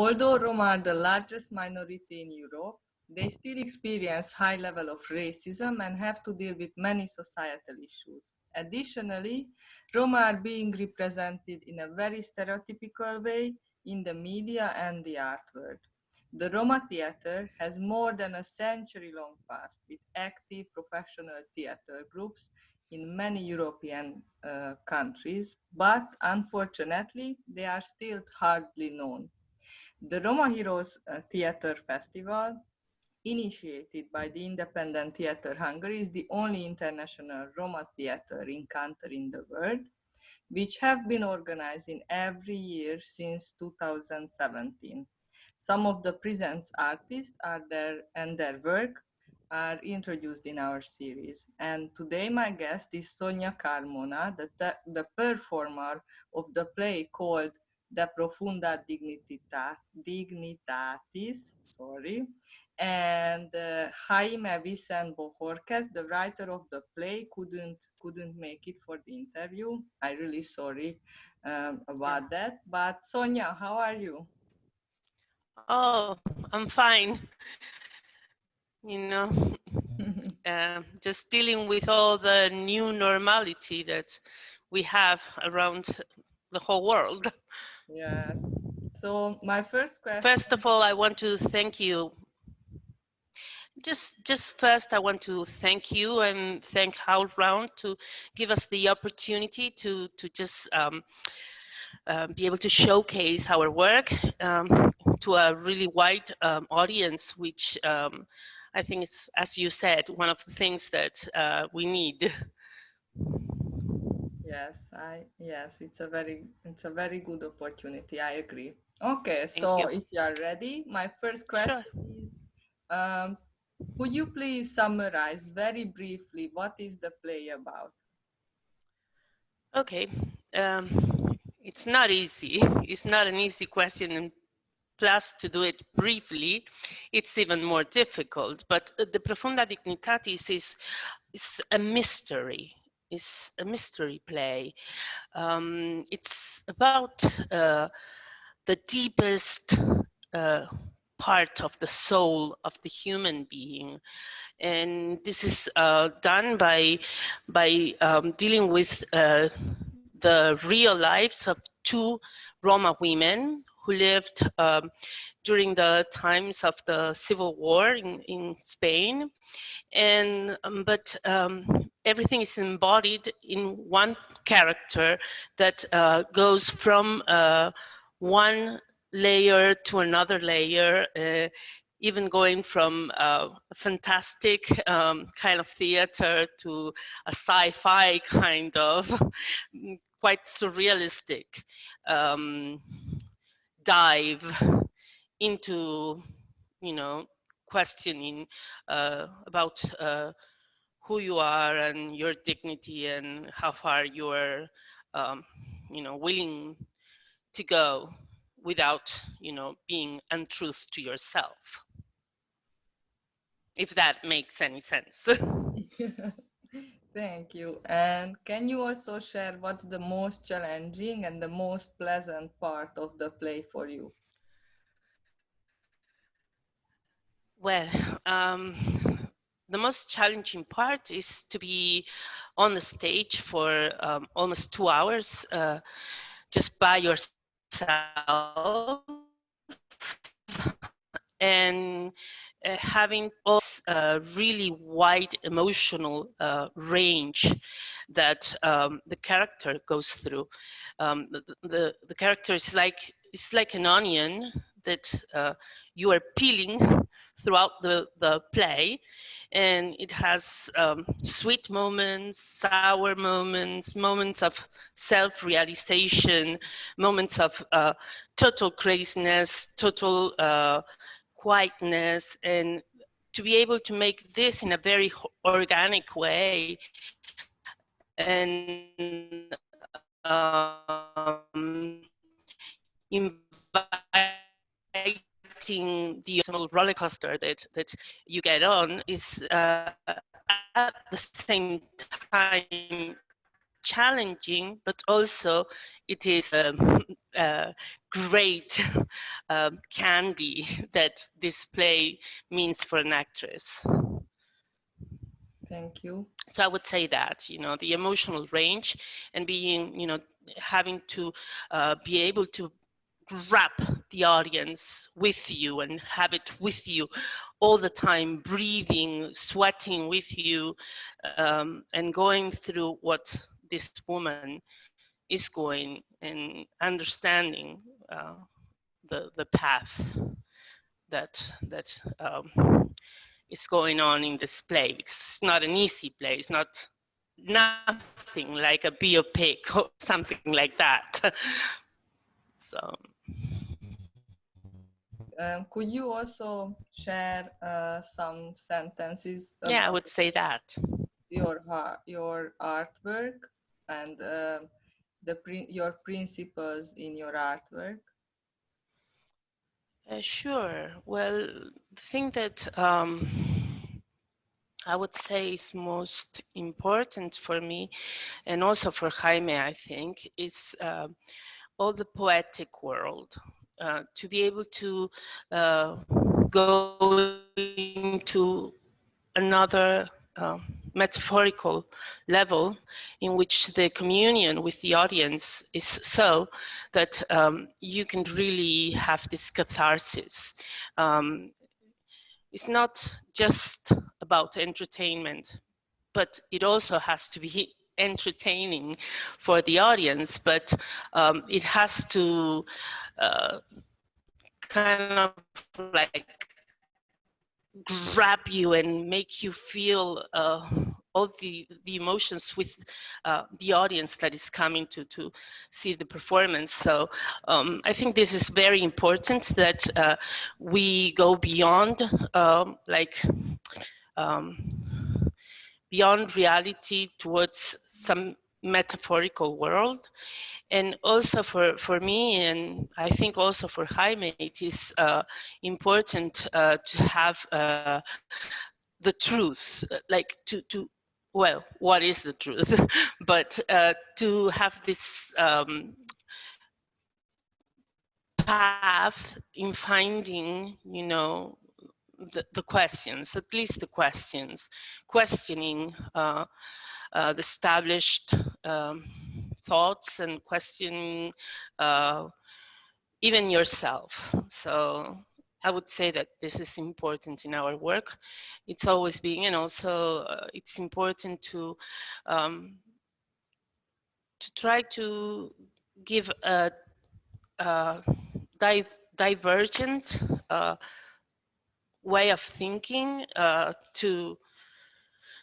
Although Roma are the largest minority in Europe, they still experience high level of racism and have to deal with many societal issues. Additionally, Roma are being represented in a very stereotypical way in the media and the art world. The Roma theater has more than a century long past with active professional theater groups in many European uh, countries, but unfortunately, they are still hardly known. The Roma Heroes uh, Theater Festival, initiated by the Independent Theater Hungary, is the only international Roma theater encounter in the world, which have been organized in every year since 2017. Some of the present artists are there and their work are introduced in our series. And today my guest is Sonia Carmona, the, the performer of the play called De Profunda Dignitita, Dignitatis, sorry, and uh, Jaime Vicent Bojorquez, the writer of the play, couldn't couldn't make it for the interview. I really sorry um, about that. But Sonia, how are you? Oh, I'm fine. You know, uh, just dealing with all the new normality that we have around the whole world. Yes. So my first question. First of all, I want to thank you. Just, just first, I want to thank you and thank HowlRound to give us the opportunity to to just um, uh, be able to showcase our work um, to a really wide um, audience, which um, I think is, as you said, one of the things that uh, we need. Yes, I yes, it's a very it's a very good opportunity. I agree. Okay, Thank so you. if you are ready, my first question sure. is um, could you please summarize very briefly what is the play about? Okay. Um, it's not easy. It's not an easy question, and plus to do it briefly, it's even more difficult. But uh, the Profunda Dignitatis is, is a mystery. It's a mystery play. Um, it's about uh, the deepest uh, part of the soul of the human being and this is uh, done by by um, dealing with uh, the real lives of two Roma women who lived um, during the times of the civil war in, in Spain. And, um, but um, everything is embodied in one character that uh, goes from uh, one layer to another layer uh, even going from a fantastic um, kind of theater to a sci-fi kind of quite surrealistic um, dive into, you know, questioning uh, about uh, who you are and your dignity and how far you are, um, you know, willing to go without, you know, being untruth to yourself. If that makes any sense. Thank you. And can you also share what's the most challenging and the most pleasant part of the play for you? Well, um, the most challenging part is to be on the stage for um, almost two hours uh, just by yourself and uh, having a uh, really wide emotional uh, range that um, the character goes through. Um, the, the, the, character is like, it's like an onion that uh, you are peeling throughout the, the play. And it has um, sweet moments, sour moments, moments of self-realization, moments of uh, total craziness, total uh, quietness. And to be able to make this in a very organic way and um, inviting the roller coaster that, that you get on is uh, at the same time challenging, but also it is um, uh, great um, candy that this play means for an actress. Thank you. So I would say that, you know, the emotional range and being, you know, having to uh, be able to grab the audience with you and have it with you all the time, breathing, sweating with you, um, and going through what this woman is going and understanding uh, the the path that that um, is going on in this play. It's not an easy play. It's not nothing like a biopic or something like that. so. Um, could you also share uh, some sentences? Yeah, I would say that. Your your artwork and uh, the your principles in your artwork. Uh, sure. Well, the thing that um, I would say is most important for me, and also for Jaime, I think, is uh, all the poetic world. Uh, to be able to uh, go into another uh, metaphorical level in which the communion with the audience is so that um, you can really have this catharsis. Um, it's not just about entertainment, but it also has to be entertaining for the audience, but um, it has to uh, kind of like grab you and make you feel uh, all the the emotions with uh, the audience that is coming to to see the performance. So um, I think this is very important that uh, we go beyond um, like um, beyond reality towards some metaphorical world. And also for for me and i think also for jaime it is uh, important uh, to have uh, the truth like to to well what is the truth? But uh, to have this um, path in finding you know the, the questions at least the questions questioning uh, the established um, thoughts and questioning uh, even yourself. So I would say that this is important in our work. It's always being, and also uh, it's important to um, to try to give a, a di divergent uh, way of thinking uh, to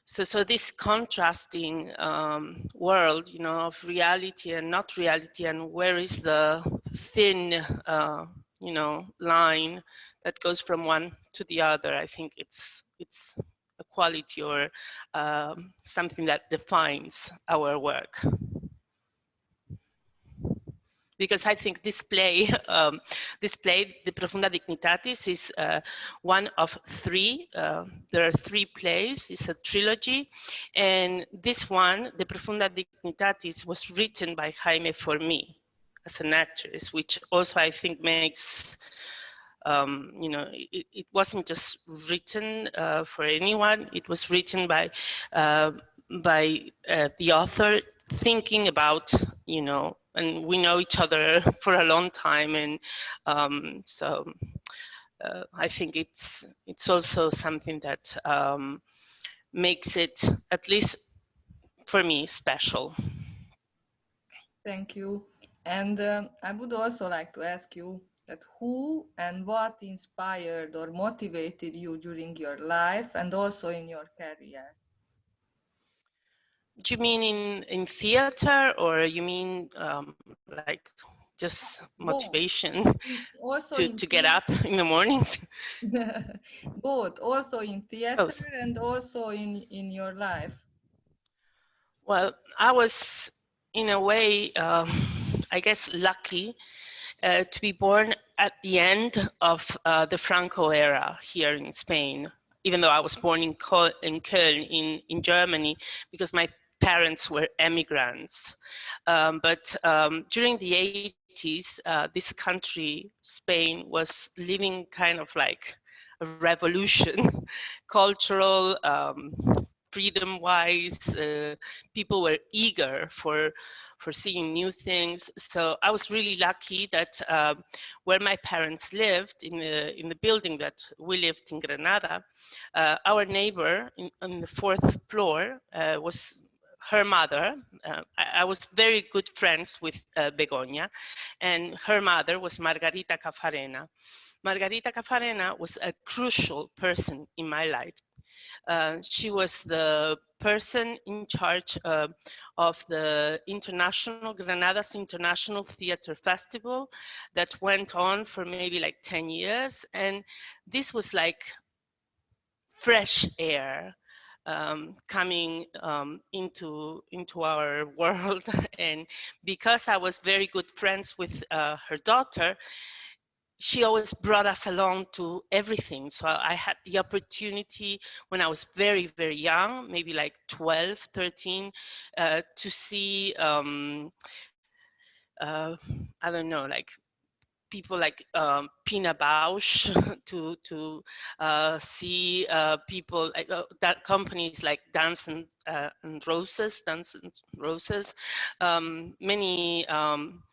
so so this contrasting um, world you know of reality and not reality and where is the thin uh, you know line that goes from one to the other i think it's it's a quality or um, something that defines our work because I think this play, um, this play, De Profunda Dignitatis, is uh, one of three. Uh, there are three plays. It's a trilogy, and this one, De Profunda Dignitatis, was written by Jaime for me as an actress, which also I think makes. Um, you know, it, it, wasn't just written uh, for anyone. It was written by uh, by uh, the author thinking about, you know, and we know each other for a long time and um, so uh, I think it's it's also something that um, makes it at least for me special. Thank you. And um, I would also like to ask you that who and what inspired or motivated you during your life and also in your career? Do you mean in in theater or you mean um, like just motivation also to, to get up in the morning? Both. Also in theater both. and also in in your life. Well i was in a way um, i guess lucky uh, to be born at the end of uh, the franco era here in spain even though i was born in köln in, in germany because my parents were immigrants. Um, but um, during the 80s, uh, this country, Spain, was living kind of like a revolution, cultural, um, freedom-wise. Uh, people were eager for for seeing new things. So I was really lucky that uh, where my parents lived, in the, in the building that we lived in Granada, uh, our neighbor in, on the fourth floor uh, was her mother. Uh, I, I, was very good friends with uh, Begoña, and her mother was Margarita Cafarena. Margarita Cafarena was a crucial person in my life. Uh, she was the person in charge uh, of the international Granada's International Theater Festival that went on for maybe like 10 years. And this was like fresh air um, coming um, into into our world and because I was very good friends with uh, her daughter she always brought us along to everything. So I had the opportunity when I was very, very young, maybe like 12, 13, uh, to see, um, uh, I don't know, like people like um, Pina Bausch to to uh, see uh, people uh, that companies like Dance and, uh, and Roses, Dance and Roses, um, many um,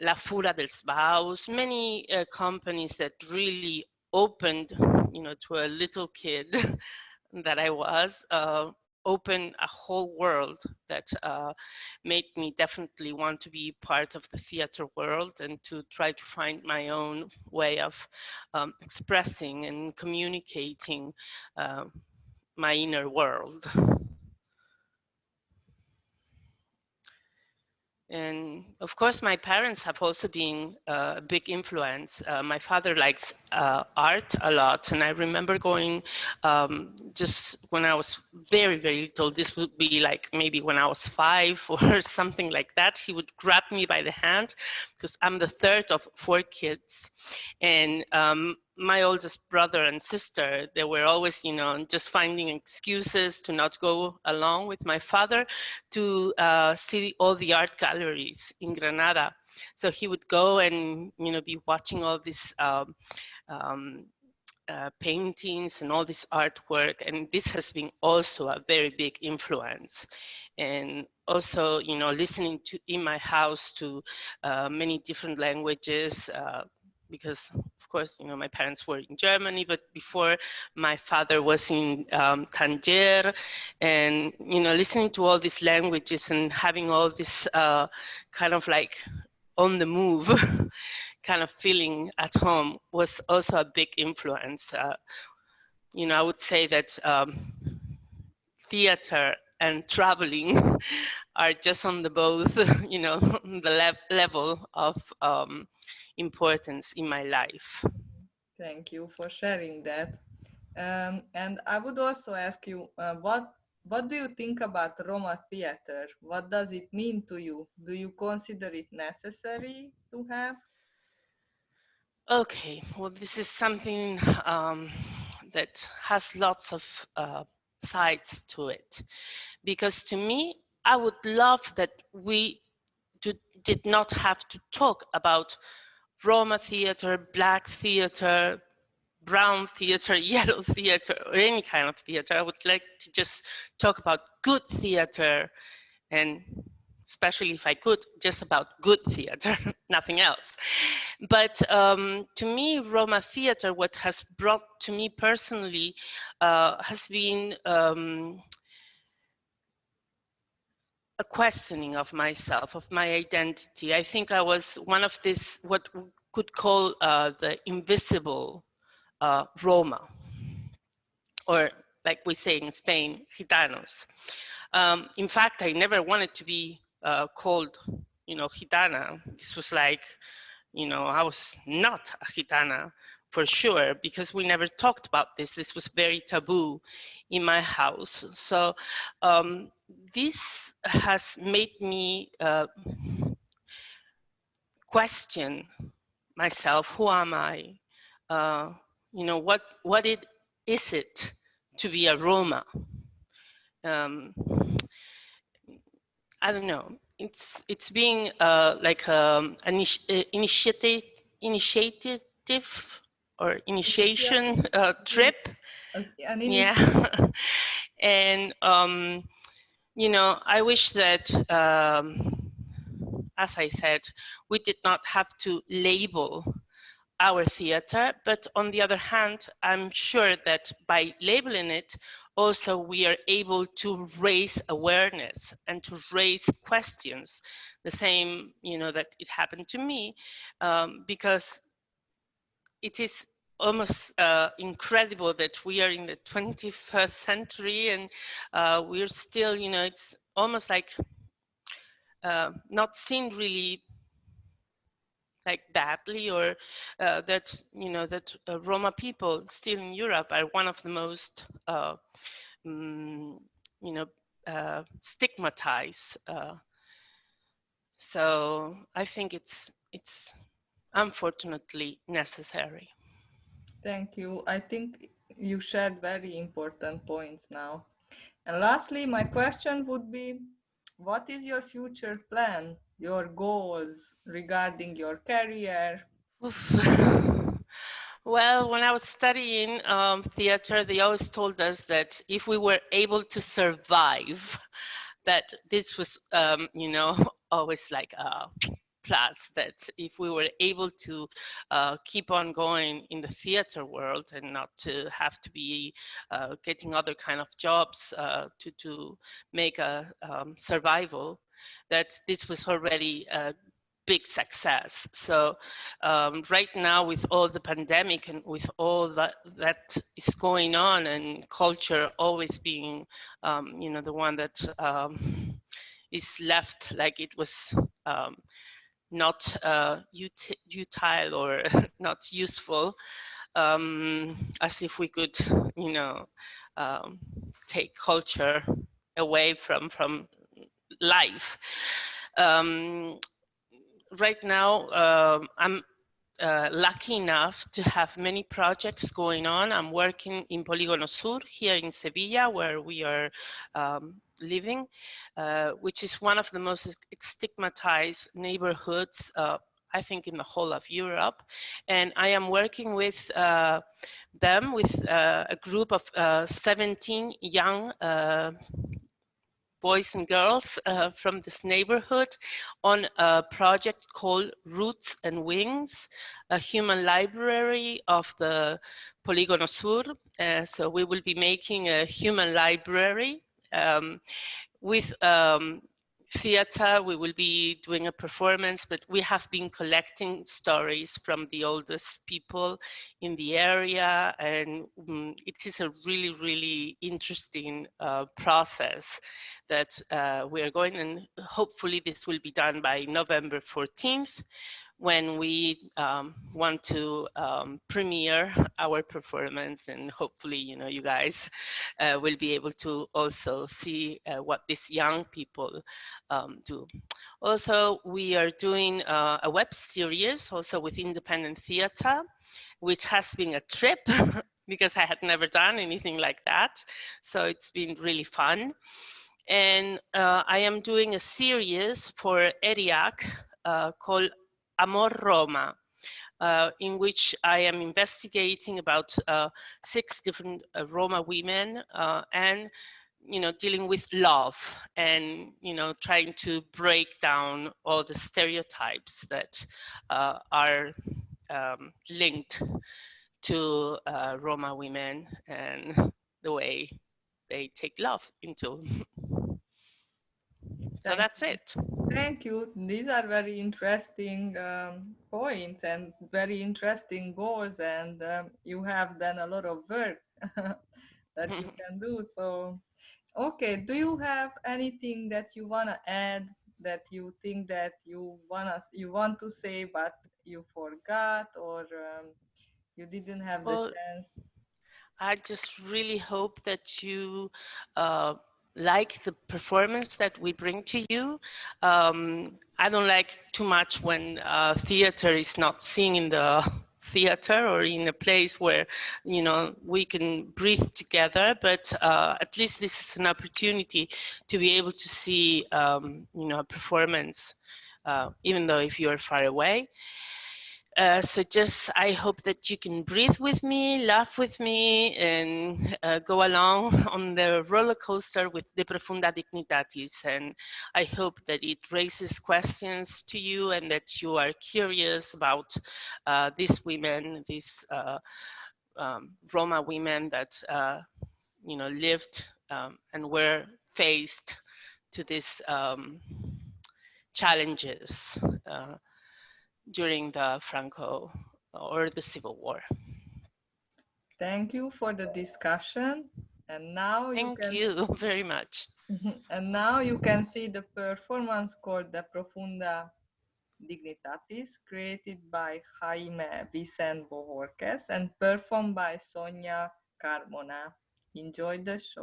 La Fura dels Baus, many uh, companies that really opened, you know, to a little kid that I was, uh, opened a whole world that uh, made me definitely want to be part of the theater world and to try to find my own way of um, expressing and communicating uh, my inner world. And of course, my parents have also been uh, a big influence. Uh, my father likes uh, art a lot, and I remember going um, just when I was very, very little. This would be like maybe when I was five or something like that. He would grab me by the hand because I'm the third of four kids, and um, my oldest brother and sister, they were always, you know, just finding excuses to not go along with my father to uh, see all the art galleries in Granada. So he would go and, you know, be watching all these um, um, uh, paintings and all this artwork. And this has been also a very big influence. And also, you know, listening to in my house to uh, many different languages, uh, because of course, you know, my parents were in Germany, but before my father was in um, Tangier and, you know, listening to all these languages and having all this uh, kind of like on the move kind of feeling at home was also a big influence. Uh, you know, I would say that um, theater and traveling are just on the both, you know, the le level of um, importance in my life. Thank you for sharing that. Um, and I would also ask you, uh, what what do you think about Roma theater? What does it mean to you? Do you consider it necessary to have? Okay, well, this is something um, that has lots of uh, sides to it. Because to me, I would love that we did not have to talk about Roma theater, black theater, brown theater, yellow theater, or any kind of theater. I would like to just talk about good theater and especially if I could, just about good theater, nothing else. But um, to me, Roma theater, what has brought to me personally uh, has been um, a questioning of myself, of my identity. I think I was one of this, what we could call uh, the invisible uh, Roma, or like we say in Spain, gitanos. Um, in fact, I never wanted to be uh, called, you know, gitana. This was like, you know, I was not a gitana for sure because we never talked about this. This was very taboo in my house. So um, this has made me uh, question myself. Who am I? Uh, you know, what what it is it to be a Roma? Um, I don't know. it's it's being uh, like um, an initi initiative initiative or initiation uh, trip. Yeah, and um, you know, I wish that, um, as I said, we did not have to label our theater, but on the other hand, I'm sure that by labeling it, also we are able to raise awareness and to raise questions the same you know that it happened to me um, because it is almost uh, incredible that we are in the 21st century and uh, we're still you know it's almost like uh, not seen really like badly or uh, that you know that uh, Roma people still in Europe are one of the most uh, um, you know stigmatized. So I think it's it's unfortunately necessary. Thank you. I think you shared very important points now. And lastly, my question would be, what is your future plan, your goals regarding your career? Well, when I was studying um, theater, they always told us that if we were able to survive, that this was, um, you know, always like a plus that if we were able to uh, keep on going in the theater world and not to have to be uh, getting other kind of jobs uh, to, to make a um, survival, that this was already a big success. So um, right now with all the pandemic and with all that that is going on and culture always being, um, you know, the one that um, is left like it was um, not uh, utile or not useful, um, as if we could, you know, um, take culture away from from life. Um, right now, um, I'm uh, lucky enough to have many projects going on. I'm working in Polígono Sur here in Sevilla, where we are um, living, uh, which is one of the most stigmatized neighborhoods, uh, I think, in the whole of Europe. And I am working with uh, them, with uh, a group of uh, 17 young boys and girls uh, from this neighborhood on a project called Roots and Wings, a human library of the Polígono Sur. Uh, so we will be making a human library um, with um, theater, we will be doing a performance, but we have been collecting stories from the oldest people in the area, and um, it is a really, really interesting uh, process that uh, we are going, and hopefully this will be done by November 14th when we um, want to um, premiere our performance and hopefully you know you guys uh, will be able to also see uh, what these young people um, do. Also we are doing uh, a web series also with independent theater which has been a trip because I had never done anything like that. So it's been really fun and uh, I am doing a series for ERIAC uh, called Amor Roma, uh, in which I am investigating about uh, six different uh, Roma women uh, and you know dealing with love and you know trying to break down all the stereotypes that are um, linked to Roma women and the way they take love into so Thank that's it. Thank you. These are very interesting um, points and very interesting goals, and um, you have done a lot of work that you can do. So, okay, do you have anything that you want to add that you think that you want us you want to say but you forgot or um, you didn't have well, the chance? I just really hope that you uh, like the performance that we bring to you. Um, I don't like too much when uh, theater is not seen in the theater or in a place where you know we can breathe together but uh, at least this is an opportunity to be able to see um, you know a performance uh, even though if you are far away uh, so just I hope that you can breathe with me, laugh with me, and uh, go along on the roller coaster with De Profunda Dignitatis. And I hope that it raises questions to you and that you are curious about uh, these women, these uh, um, Roma women that uh, you know lived um, and were faced to these um, challenges during the Franco or the Civil War. Thank you for the discussion. And now Thank you can you very much. and now you can see the performance called the Profunda Dignitatis, created by Jaime Vicente Bojorquez and performed by Sonia Carmona. Enjoy the show.